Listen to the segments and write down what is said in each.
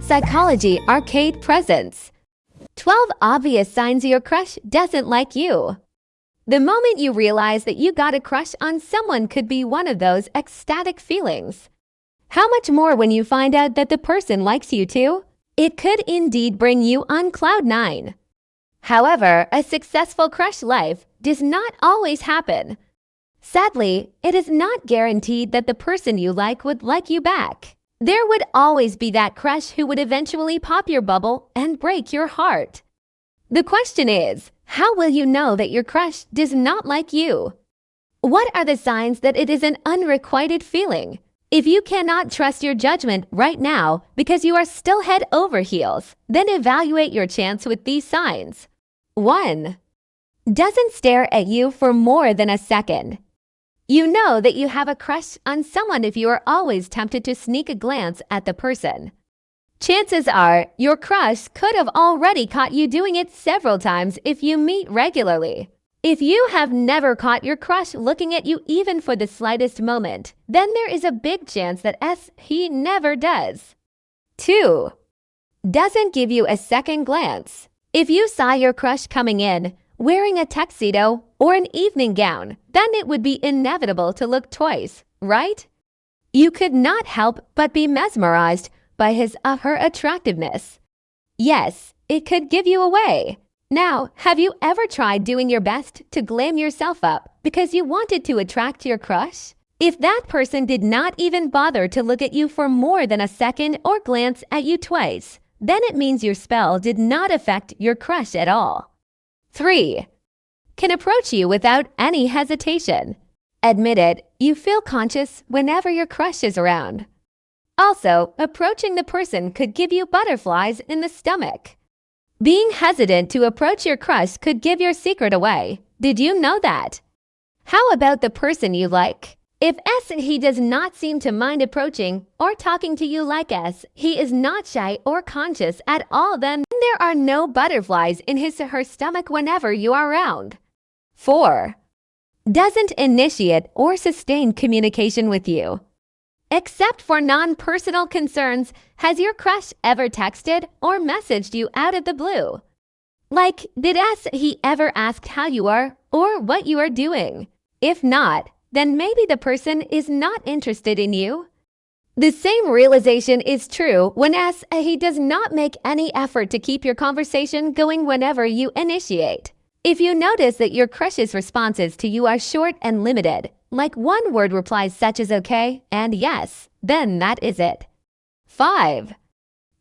Psychology Arcade Presents 12 Obvious Signs Your Crush Doesn't Like You The moment you realize that you got a crush on someone could be one of those ecstatic feelings. How much more when you find out that the person likes you too? It could indeed bring you on cloud nine. However, a successful crush life does not always happen. Sadly, it is not guaranteed that the person you like would like you back. There would always be that crush who would eventually pop your bubble and break your heart. The question is, how will you know that your crush does not like you? What are the signs that it is an unrequited feeling? If you cannot trust your judgment right now because you are still head over heels, then evaluate your chance with these signs. 1. Doesn't stare at you for more than a second. You know that you have a crush on someone if you are always tempted to sneak a glance at the person. Chances are your crush could have already caught you doing it several times if you meet regularly. If you have never caught your crush looking at you even for the slightest moment, then there is a big chance that S he never does. 2. Doesn't give you a second glance. If you saw your crush coming in, wearing a tuxedo or an evening gown, then it would be inevitable to look twice, right? You could not help but be mesmerized by his or her attractiveness. Yes, it could give you away. Now, have you ever tried doing your best to glam yourself up because you wanted to attract your crush? If that person did not even bother to look at you for more than a second or glance at you twice, then it means your spell did not affect your crush at all. 3. Can approach you without any hesitation. Admit it, you feel conscious whenever your crush is around. Also, approaching the person could give you butterflies in the stomach. Being hesitant to approach your crush could give your secret away. Did you know that? How about the person you like? If S he does not seem to mind approaching or talking to you like S, he is not shy or conscious at all then there are no butterflies in his or her stomach whenever you are around. 4. Doesn't initiate or sustain communication with you. Except for non-personal concerns, has your crush ever texted or messaged you out of the blue? Like, did S he ever ask how you are or what you are doing? If not, then maybe the person is not interested in you. The same realization is true when as he does not make any effort to keep your conversation going whenever you initiate. If you notice that your crush's responses to you are short and limited, like one word replies such as okay and yes, then that is it. 5.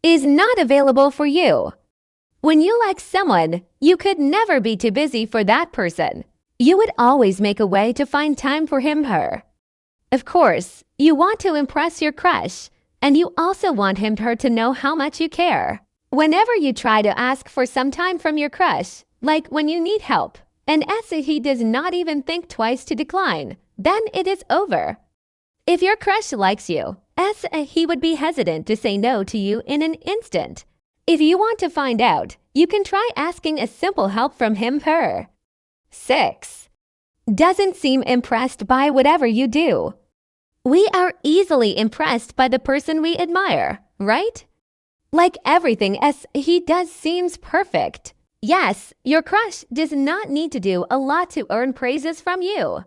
Is not available for you. When you like someone, you could never be too busy for that person. You would always make a way to find time for him her. Of course, you want to impress your crush, and you also want him her to know how much you care. Whenever you try to ask for some time from your crush, like when you need help, and as he does not even think twice to decline, then it is over. If your crush likes you, as he would be hesitant to say no to you in an instant. If you want to find out, you can try asking a simple help from him her. 6. Doesn't seem impressed by whatever you do. We are easily impressed by the person we admire, right? Like everything as he does seems perfect. Yes, your crush does not need to do a lot to earn praises from you.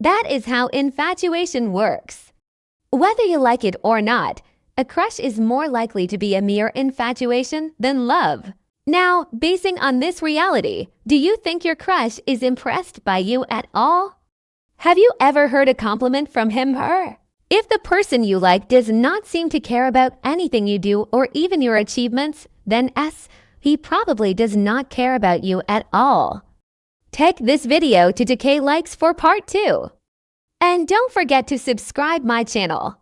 That is how infatuation works. Whether you like it or not, a crush is more likely to be a mere infatuation than love. Now, basing on this reality, do you think your crush is impressed by you at all? Have you ever heard a compliment from him her? If the person you like does not seem to care about anything you do or even your achievements, then S, he probably does not care about you at all. Take this video to decay likes for part 2. And don't forget to subscribe my channel.